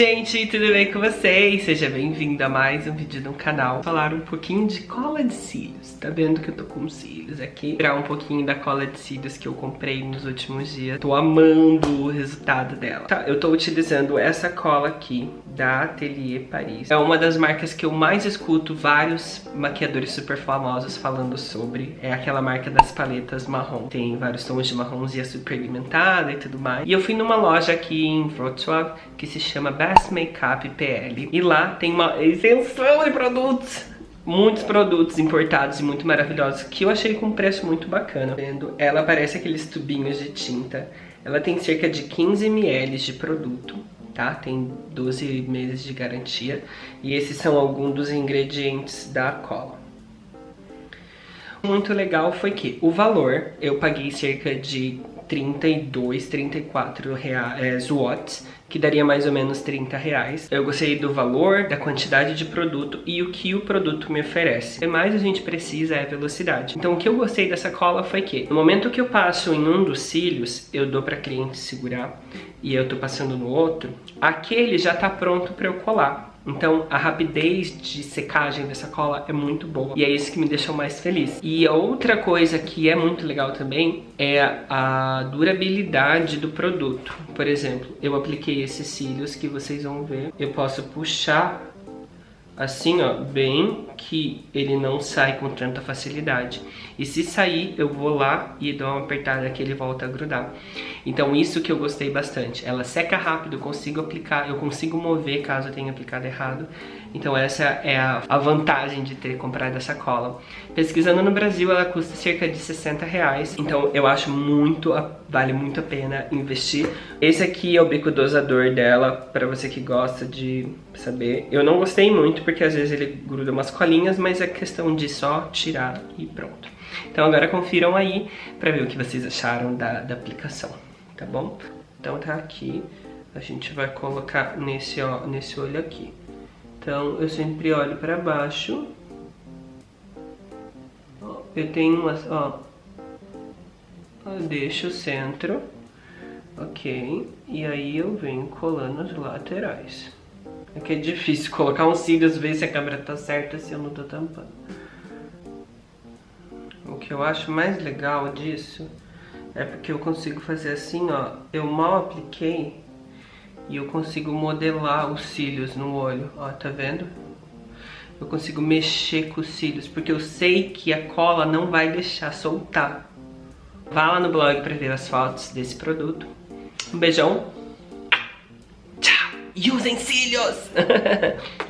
gente, tudo bem com vocês? Seja bem-vindo a mais um vídeo no canal. Falar um pouquinho de cola de cílios. Tá vendo que eu tô com cílios aqui? Tirar um pouquinho da cola de cílios que eu comprei nos últimos dias. Tô amando o resultado dela. Tá, eu tô utilizando essa cola aqui da Atelier Paris. É uma das marcas que eu mais escuto vários maquiadores super famosos falando sobre. É aquela marca das paletas marrom. Tem vários tons de marronzinha super pigmentada e tudo mais. E eu fui numa loja aqui em Wrocław que se chama chama Makeup PL. E lá tem uma extensão de produtos muitos produtos importados e muito maravilhosos que eu achei com um preço muito bacana. Ela parece aqueles tubinhos de tinta. Ela tem cerca de 15 ml de produto, tá? Tem 12 meses de garantia. E esses são alguns dos ingredientes da cola. Muito legal foi que o valor, eu paguei cerca de 32, 34 reais, é, watts, que daria mais ou menos 30 reais. Eu gostei do valor, da quantidade de produto e o que o produto me oferece. O que mais a gente precisa é velocidade. Então o que eu gostei dessa cola foi que, no momento que eu passo em um dos cílios, eu dou para cliente segurar e eu tô passando no outro, aquele já tá pronto para eu colar. Então a rapidez de secagem dessa cola é muito boa e é isso que me deixou mais feliz. E outra coisa que é muito legal também é a durabilidade do produto. Por exemplo, eu apliquei esses cílios que vocês vão ver. Eu posso puxar assim, ó, bem que ele não sai com tanta facilidade. E se sair, eu vou lá e dou uma apertada que ele volta a grudar. Então isso que eu gostei bastante. Ela seca rápido, eu consigo aplicar, eu consigo mover caso eu tenha aplicado errado. Então essa é a, a vantagem de ter comprado essa cola. Pesquisando no Brasil, ela custa cerca de 60 reais. Então eu acho muito, vale muito a pena investir. Esse aqui é o bico dosador dela, para você que gosta de saber. Eu não gostei muito, porque às vezes ele gruda umas colinhas, mas é questão de só tirar e pronto. Então agora confiram aí para ver o que vocês acharam da, da aplicação, tá bom? Então tá aqui, a gente vai colocar nesse, ó, nesse olho aqui. Então eu sempre olho para baixo. eu tenho umas, ó, eu deixo o centro, ok, e aí eu venho colando as laterais. É que é difícil colocar um cílios, ver se a câmera tá certa, se eu não tô tampando. O que eu acho mais legal disso é porque eu consigo fazer assim, ó, eu mal apliquei e eu consigo modelar os cílios no olho, ó, tá vendo? Eu consigo mexer com os cílios, porque eu sei que a cola não vai deixar soltar. Vá lá no blog para ver as fotos desse produto. Um beijão. E usem cílios!